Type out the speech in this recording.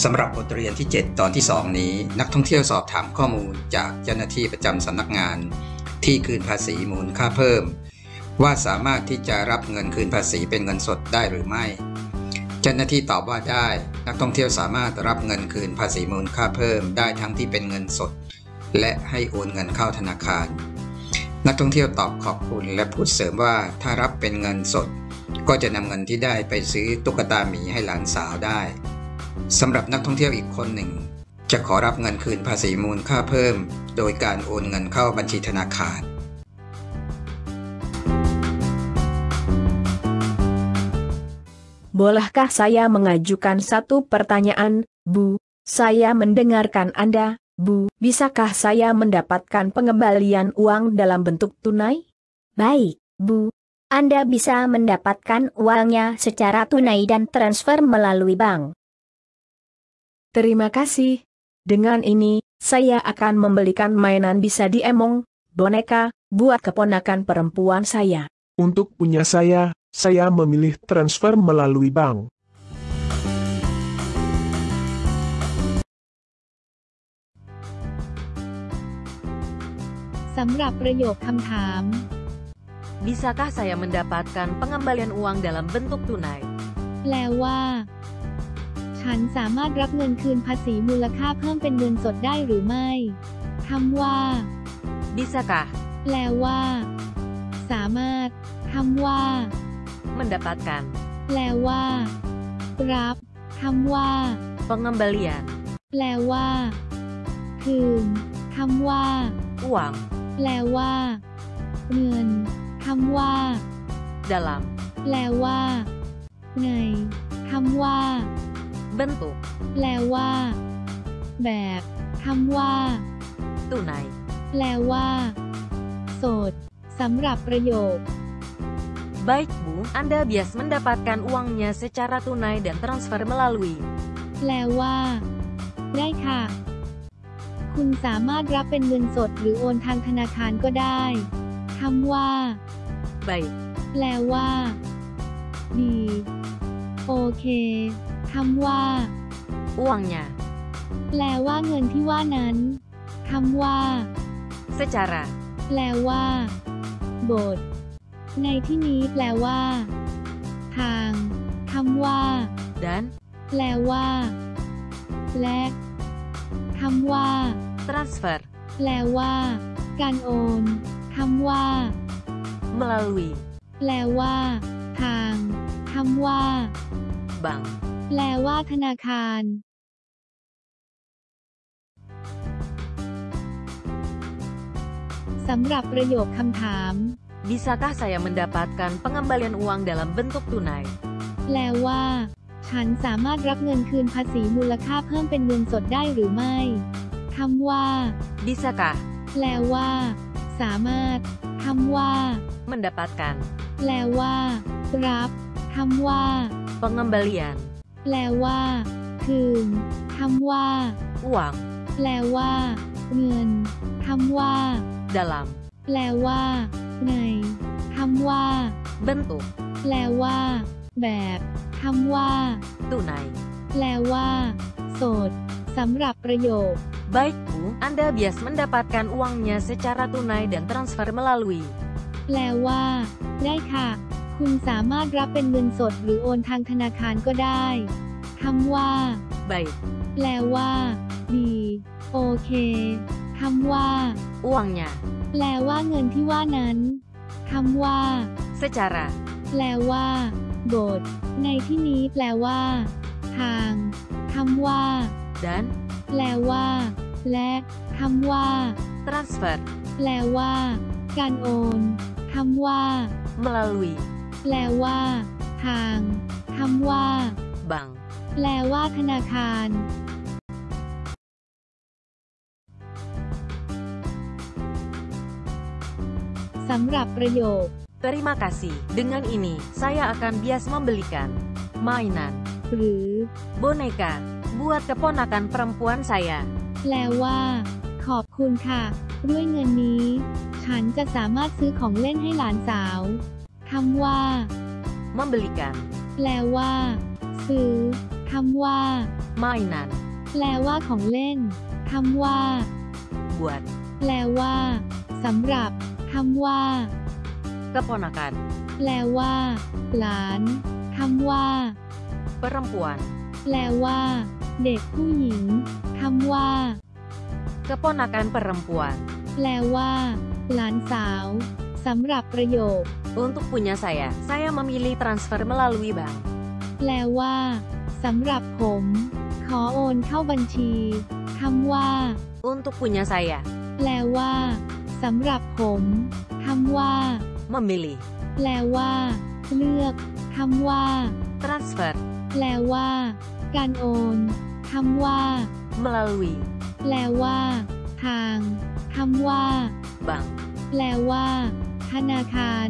สำหรับบทเรียนที่ 7 ตอนที่ 2 นี้ นักท่องเที่ยวสอบถามข้อมูลจากเจ้าหน้าที่ประจำสำนักงาน ที่คืนภาษีมูลค่าเพิ่ม ว่าสามารถที่จะรับเงินคืนภาษีเป็นเงินสดได้หรือไม่ เจ้าหน้าที่ตอบว่าได้ นักท่องเที่ยวสามารถรับเงินคืนภาษีมูลค่าเพิ่มได้ทั้งที่เป็นเงินสด และให้โอนเงินเข้าธนาคาร นักท่องเที่ยวตอบขอบคุณและพูดเสริมว่าถ้ารับเป็นเงินสด ก็จะนำเงินที่ได้ไปซื้อตุ๊กตาหมีให้หลานสาวได้ สำหรับนักท่องเที่ยวอีกคนหนึ่ง จะขอรับเงินคืนภาษีมูลค่าเพิ่ม โดยการโอนเงินเข้าบัญชีธนาคาร Bolehkah saya mengajukan satu pertanyaan, Bu? Saya mendengarkan Anda, Bu. Bisakah saya mendapatkan pengembalian uang dalam bentuk tunai? Baik, Bu. Anda bisa mendapatkan uangnya secara tunai dan transfer melalui bank. Terima kasih. Dengan ini, saya akan membelikan mainan bisa diemong, boneka, buat keponakan perempuan saya. Untuk punya saya, saya memilih transfer melalui bank. สำหรับประโยคคำถาม Bisakah saya mendapatkan pengembalian uang dalam bentuk tunai? แปลว่า ฉันสามารถรับเงินคืนภาษีมูลค่าเพิ่มเป็นเงินสดได้หรือไม่คำว่า Bisakah แปลว่า สามารถคำว่า mendapatkan แปลว่า รับคำว่า pengembalian แปลว่า คืนคำว่า uang แปลว่า เงินคำว่า dalam แปลว่าไงคำว่า bentuk แปลว่า แบบคำว่า tunai. แปลว่า โสดสำหรับประโยค Baik Bu, Anda bias mendapatkan uangnya secara tunai dan transfer melalui แปลว่า ได้ค่ะ คุณสามารถรับเป็นเงินสดหรือโอนทางธนาคารก็ได้คำว่า baik แปลว่า ดี โอเค คำว่า uangnya แปลว่าเงินที่ว่านั้นคำว่า secara แปลว่า โบทในที่นี้แปลว่า ทางคำว่า dan แปลว่าและคำว่า transfer แปลว่า การโอนคำว่า melalui แปลว่า ทางคำว่า bank. แปลว่าธนาคารสำหรับประโยคคำถาม Bisakah saya mendapatkan pengembalian uang dalam bentuk tunai? แปลว่า ฉันสามารถรับเงินคืนภาษีมูลค่าเพิ่มเป็นเงินสดได้หรือไม่คำว่า Bisakah แปลว่า สามารถคำว่า mendapatkan แปลว่า รับคำว่า pengembalian แปลว่า คืนคำว่า uang แปลว่า เงินคำว่า dalam แปลว่า ในคำว่า bentuk แปลว่า แบบคำว่า tunai? แปลว่า โสดสำหรับประโยค Baik Bu, Anda bias mendapatkan uangnya secara tunai dan transfer melalui แปลว่า ได้ค่ะ คุณสามารถรับเป็นเงินสดหรือโอนทางธนาคารก็ได้คำว่า baik แปลว่า ดี โอเคคำว่า uangnya แปลว่าเงินที่ว่านั้นคำว่า secara แปลว่าบทในที่นี้แปลว่า ทางคำว่า dan แปลว่า และคำว่า transfer แปลว่า การโอนคำว่า melalui แปลว่า ทางคำว่า bank. แปลว่าธนาคาร สำหรับประโยค Terima kasih. Dengan ini, saya akan bias membelikan mainan หรือ boneka buat keponakan perempuan saya. แปลว่า ขอบคุณค่ะ ด้วยเงินนี้ ฉันจะสามารถซื้อของเล่นให้หลานสาว คำว่า membelikan แปลว่า ซื้อคคำว่า mainan, แปลว่าของเล่นคำว่า buat, แปลว่าสำหรับคำว่า keponakan, แปลว่า หลานคำว่า perempuan, แปลว่า เด็กผู้หญิงคำว่า keponakan perempuan. แปลว่า หลานสาวสำหรับประโยค Untuk punya saya, saya memilih transfer melalui bank. แปลว่าสำหรับผม ขอโอนเข้าบัญชีคำว่า Untuk punya saya, แปลว่าสำหรับผมคำว่า memilih, แปลว่า เลือกคำว่า transfer, แปลว่า การโอนคำว่า melalui, แปลว่า ทางคำว่า bank. แปลว่า ธนาคาร